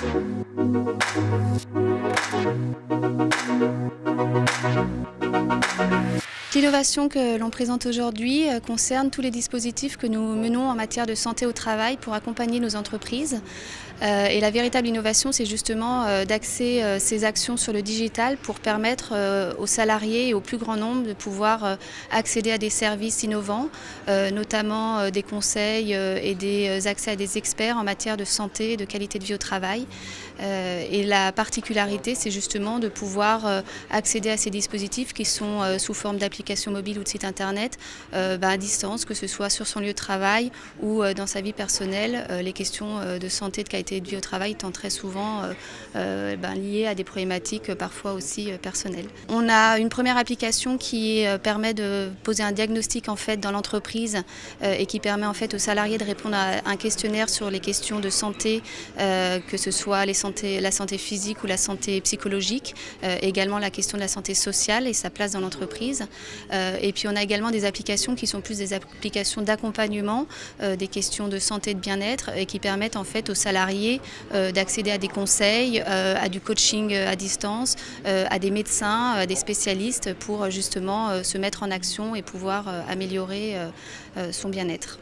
Thank L'innovation que l'on présente aujourd'hui euh, concerne tous les dispositifs que nous menons en matière de santé au travail pour accompagner nos entreprises. Euh, et la véritable innovation, c'est justement euh, d'axer ces actions sur le digital pour permettre aux salariés et au plus grand nombre de pouvoir accéder à des services innovants, notamment des conseils et des accès à des experts en matière de santé et de qualité de vie au travail. Et la particularité, c'est justement de pouvoir accéder à ces dispositifs qui sont sous forme d'application mobile ou de site internet euh, bah, à distance, que ce soit sur son lieu de travail ou euh, dans sa vie personnelle. Euh, les questions de santé, de qualité de vie au travail étant très souvent bah, liées à des problématiques parfois aussi personnelles. On a une première application qui permet de poser un diagnostic en fait dans l'entreprise et qui permet en fait aux salariés de répondre à un questionnaire sur les questions de santé, que ce soit la santé physique ou la santé psychologique, également la question de la santé sociale et sa place dans l'entreprise. Euh, et puis on a également des applications qui sont plus des applications d'accompagnement, euh, des questions de santé et de bien-être et qui permettent en fait aux salariés euh, d'accéder à des conseils, à du coaching à distance, à des médecins, à des spécialistes pour justement se mettre en action et pouvoir améliorer son bien-être.